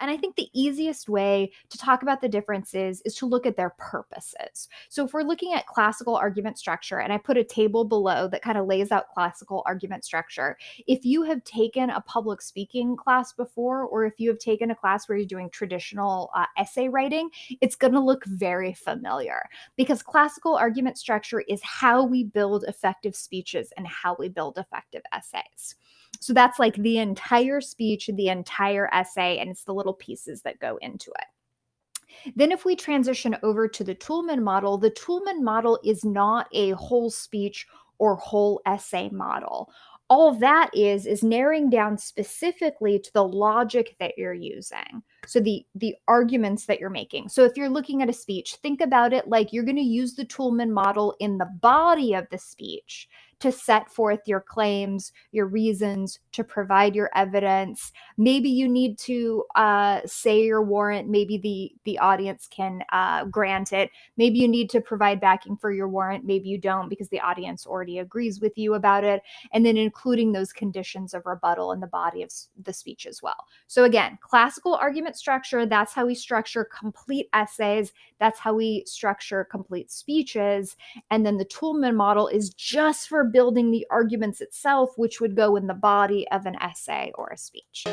And I think the easiest way to talk about the differences is to look at their purposes. So, if we're looking at classical argument structure, and I put a table below that kind of lays out classical argument structure, if you have taken a public speaking class before, or if you have taken a class where you're doing traditional uh, essay writing, it's going to look very familiar because classical argument structure is how we build effective speeches and how we build effective essays. So that's like the entire speech, the entire essay, and it's the little pieces that go into it. Then, if we transition over to the Toulmin model, the Toulmin model is not a whole speech or whole essay model. All that is is narrowing down specifically to the logic that you're using. So the the arguments that you're making. So if you're looking at a speech, think about it like you're going to use the Toulmin model in the body of the speech to set forth your claims, your reasons, to provide your evidence. Maybe you need to uh, say your warrant. Maybe the the audience can uh, grant it. Maybe you need to provide backing for your warrant. Maybe you don't because the audience already agrees with you about it. And then including those conditions of rebuttal in the body of the speech as well. So again, classical argument structure. That's how we structure complete essays. That's how we structure complete speeches. And then the Toulmin model is just for building the arguments itself, which would go in the body of an essay or a speech.